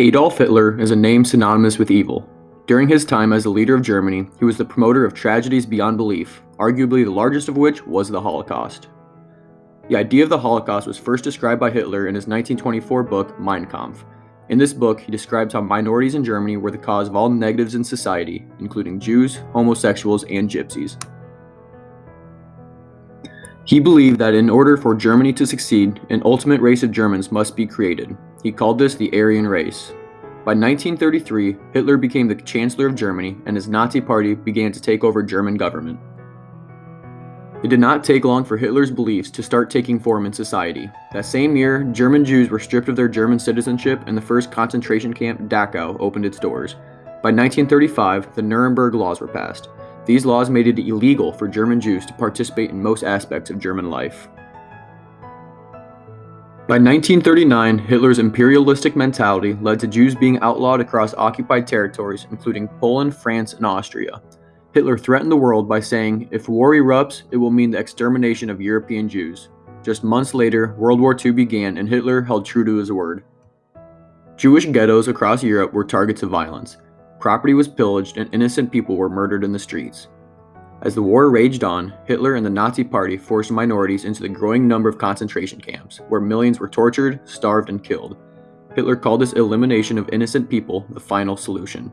Adolf Hitler is a name synonymous with evil. During his time as the leader of Germany, he was the promoter of tragedies beyond belief, arguably the largest of which was the Holocaust. The idea of the Holocaust was first described by Hitler in his 1924 book, Mein Kampf. In this book, he describes how minorities in Germany were the cause of all negatives in society, including Jews, homosexuals, and gypsies. He believed that in order for Germany to succeed, an ultimate race of Germans must be created. He called this the Aryan race. By 1933, Hitler became the Chancellor of Germany and his Nazi party began to take over German government. It did not take long for Hitler's beliefs to start taking form in society. That same year, German Jews were stripped of their German citizenship and the first concentration camp, Dachau, opened its doors. By 1935, the Nuremberg Laws were passed. These laws made it illegal for German Jews to participate in most aspects of German life. By 1939, Hitler's imperialistic mentality led to Jews being outlawed across occupied territories, including Poland, France, and Austria. Hitler threatened the world by saying, if war erupts, it will mean the extermination of European Jews. Just months later, World War II began and Hitler held true to his word. Jewish ghettos across Europe were targets of violence. Property was pillaged and innocent people were murdered in the streets. As the war raged on, Hitler and the Nazi Party forced minorities into the growing number of concentration camps, where millions were tortured, starved, and killed. Hitler called this elimination of innocent people the final solution.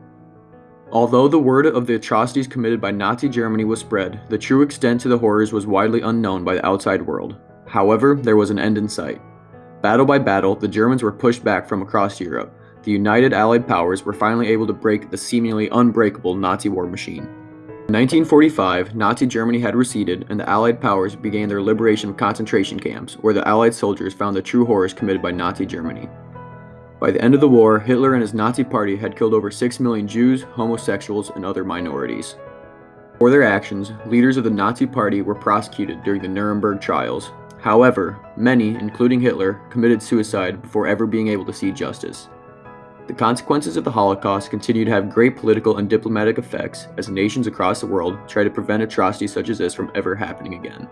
Although the word of the atrocities committed by Nazi Germany was spread, the true extent to the horrors was widely unknown by the outside world. However, there was an end in sight. Battle by battle, the Germans were pushed back from across Europe, the United Allied powers were finally able to break the seemingly unbreakable Nazi war machine. In 1945, Nazi Germany had receded and the Allied powers began their liberation of concentration camps, where the Allied soldiers found the true horrors committed by Nazi Germany. By the end of the war, Hitler and his Nazi party had killed over 6 million Jews, homosexuals, and other minorities. For their actions, leaders of the Nazi party were prosecuted during the Nuremberg trials. However, many, including Hitler, committed suicide before ever being able to see justice. The consequences of the Holocaust continue to have great political and diplomatic effects as nations across the world try to prevent atrocities such as this from ever happening again.